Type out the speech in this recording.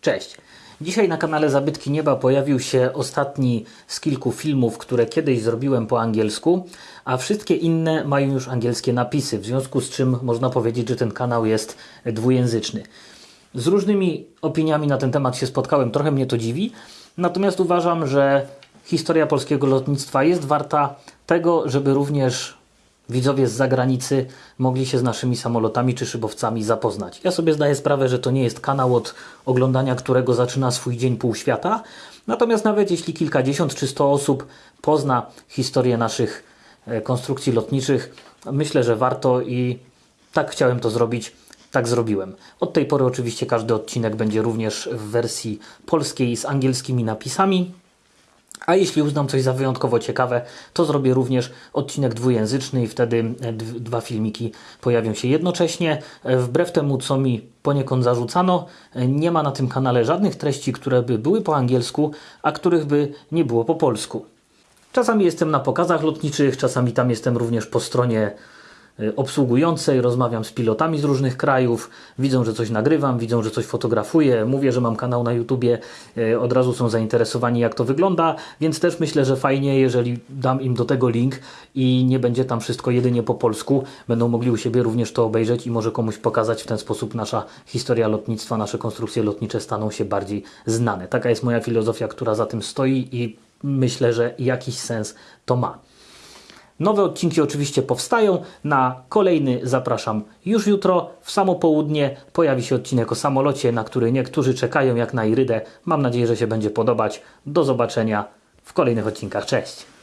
Cześć! Dzisiaj na kanale Zabytki Nieba pojawił się ostatni z kilku filmów, które kiedyś zrobiłem po angielsku, a wszystkie inne mają już angielskie napisy, w związku z czym można powiedzieć, że ten kanał jest dwujęzyczny. Z różnymi opiniami na ten temat się spotkałem, trochę mnie to dziwi, natomiast uważam, że historia polskiego lotnictwa jest warta tego, żeby również widzowie z zagranicy mogli się z naszymi samolotami czy szybowcami zapoznać. Ja sobie zdaję sprawę, że to nie jest kanał, od oglądania którego zaczyna swój dzień pół świata. Natomiast nawet jeśli kilkadziesiąt czy sto osób pozna historię naszych e, konstrukcji lotniczych, myślę, że warto i tak chciałem to zrobić. Tak zrobiłem. Od tej pory oczywiście każdy odcinek będzie również w wersji polskiej z angielskimi napisami. A jeśli uznam coś za wyjątkowo ciekawe, to zrobię również odcinek dwujęzyczny i wtedy e, dwa filmiki pojawią się jednocześnie. E, Wbrew temu, co mi poniekąd zarzucano, e, nie ma na tym kanale żadnych treści, które by były po angielsku, a których by nie było po polsku. Czasami jestem na pokazach lotniczych, czasami tam jestem również po stronie obsługującej, rozmawiam z pilotami z różnych krajów, widzą, że coś nagrywam, widzą, że coś fotografuję, mówię, że mam kanał na YouTubie, y, od razu są zainteresowani jak to wygląda, więc też myślę, że fajnie, jeżeli dam im do tego link i nie będzie tam wszystko jedynie po polsku, będą mogli u siebie również to obejrzeć i może komuś pokazać w ten sposób nasza historia lotnictwa, nasze konstrukcje lotnicze staną się bardziej znane. Taka jest moja filozofia, która za tym stoi i myślę, że jakiś sens to ma. Nowe odcinki oczywiście powstają. Na kolejny zapraszam już jutro. W samo południe pojawi się odcinek o samolocie, na który niektórzy czekają jak na irydę. Mam nadzieję, że się będzie podobać. Do zobaczenia w kolejnych odcinkach. Cześć!